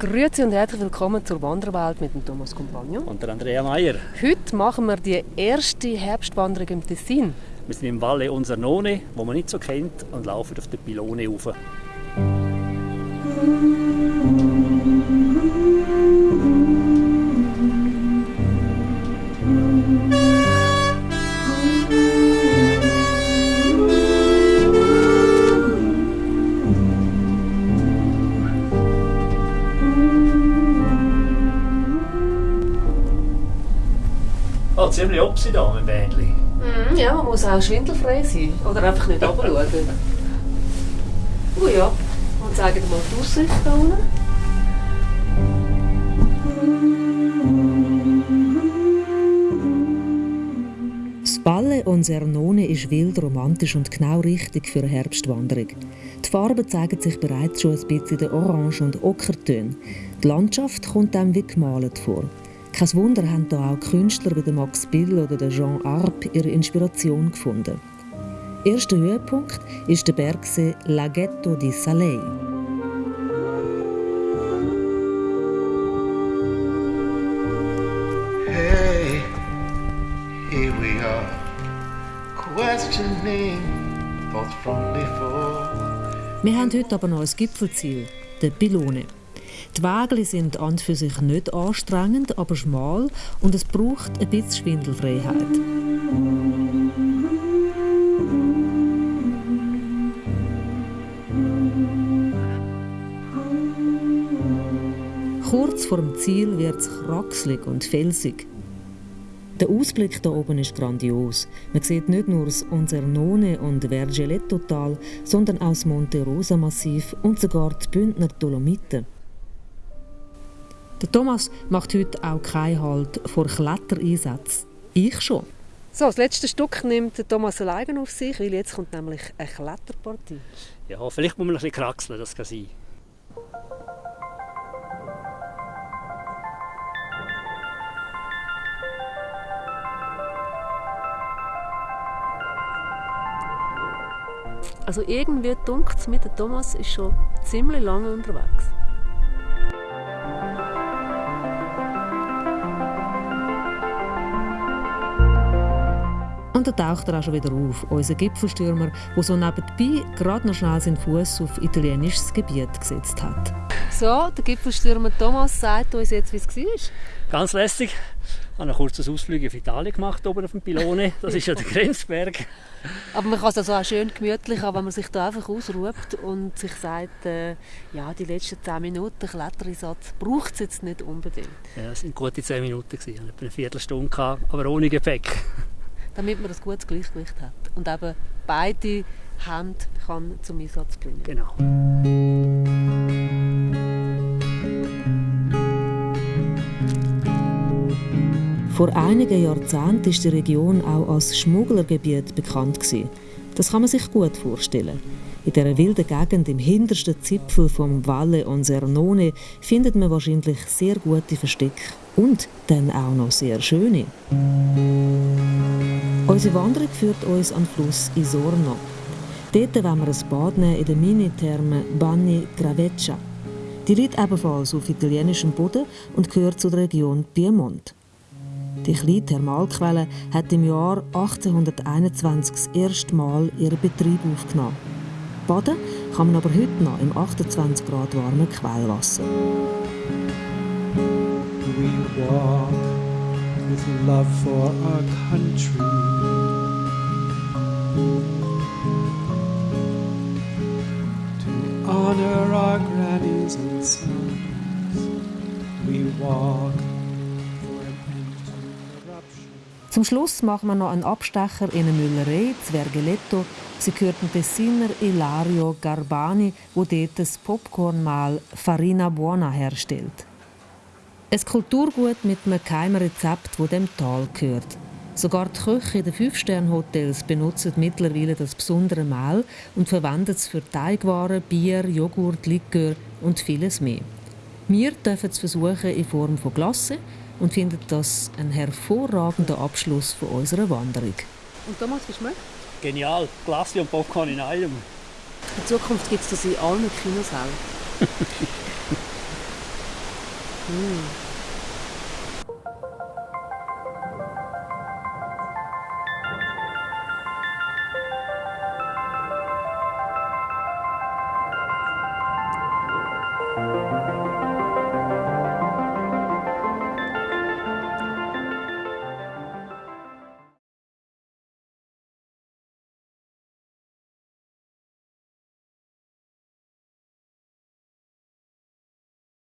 Grüezi und herzlich willkommen zur Wanderwelt mit dem Thomas Compagno. Und der Andrea Meier. Heute machen wir die erste Herbstwanderung im Tessin. Wir sind im Valle Unsernone, wo man nicht so kennt, und laufen auf der Pilone rauf. Oh, ziemlich opsi da mit dem Bändchen. Mhm, ja, man muss auch schwindelfrei sein. Oder einfach nicht runterschauen. Oh ja, und zeigen mal die Aussicht da unten. Das Valle Onsernone ist wild, romantisch und genau richtig für eine Herbstwanderung. Die Farben zeigen sich bereits schon ein bisschen in den Orange- und Ockertönen. Die Landschaft kommt einem wie gemalt vor. Kein Wunder haben da auch Künstler wie Max Bill oder Jean Arp ihre Inspiration gefunden. Erster Höhepunkt ist der Bergsee Laghetto di Salei. Hey, here we are, questioning thoughts from before. Wir haben heute aber noch ein Gipfelziel, der Pylone. Die Wege sind an und für sich nicht anstrengend, aber schmal und es braucht ein bisschen Schwindelfreiheit. Kurz vor dem Ziel wird es kraxelig und felsig. Der Ausblick hier oben ist grandios. Man sieht nicht nur das Onsernone und Vergeletto-Tal, sondern auch das Monte Rosa-Massiv und sogar die Bündner Dolomiten. Der Thomas macht heute auch keinen Halt vor Klettereinsätzen. Ich schon. So, das letzte Stück nimmt der Thomas alleine auf sich, weil jetzt kommt nämlich eine Kletterpartie. Ja, vielleicht muss man ein bisschen kraxeln, das kann sein. Also irgendwie dunkt es mit der Thomas ist schon ziemlich lange unterwegs. Und da taucht er auch schon wieder auf, unser Gipfelstürmer, der so nebenbei gerade noch schnell seinen Fuß auf italienisches Gebiet gesetzt hat. So, der Gipfelstürmer Thomas sagt uns jetzt, wie es war. Ganz lässig. Ich habe ein kurzes Ausflug auf Italien gemacht, oben auf dem Pylone. Das ist ja der Grenzberg. Aber man kann es also auch schön gemütlich haben, wenn man sich da einfach ausruht und sich sagt, äh, ja, die letzten 10 Minuten Klettereinsatz braucht es jetzt nicht unbedingt. Ja, es waren gute 10 Minuten. Ich hatte etwa eine Viertelstunde, aber ohne Gepäck. Damit man ein gutes Gleichgewicht hat und eben beide Hände kann zum Einsatz bringen. Genau. Vor einigen Jahrzehnten ist die Region auch als Schmugglergebiet bekannt gewesen. Das kann man sich gut vorstellen. In dieser wilden Gegend im hintersten Zipfel vom Valle Onsernone findet man wahrscheinlich sehr gute Verstecke und dann auch noch sehr schöne. Unsere Wanderung führt uns an den Fluss Isorno. Dort wollen wir ein Bad nehmen in der Minitherme Bagni Graveccia. Die liegt ebenfalls auf italienischem Boden und gehört zur Region Piemont. Die kleine Thermalquelle hat im Jahr 1821 das erste Mal ihren Betrieb aufgenommen. Baden kann man aber heute noch im 28 Grad warmen Quellwasser. Walk with love for our country. To honor our grannies and sons. We walk. Zum Schluss machen wir noch einen Abstecher in eine Müllerei, Zwergeletto. Sie gehört dem Tessiner Ilario Garbani, wo dort das Popcornmehl Farina Buona herstellt. Ein Kulturgut mit einem geheimen Rezept, das dem Tal gehört. Sogar die Köche in den Fünf-Sterne-Hotels benutzen mittlerweile das besondere Mehl und verwenden es für Teigwaren, Bier, Joghurt, Likör und vieles mehr. Wir dürfen es versuchen in Form von Glasse und finden das ein hervorragender Abschluss von unserer Wanderung. Und Thomas, wie schmeckt? Genial. Glasse und Popcorn in einem. In Zukunft gibt es das in allen Kinosälen. 嗯。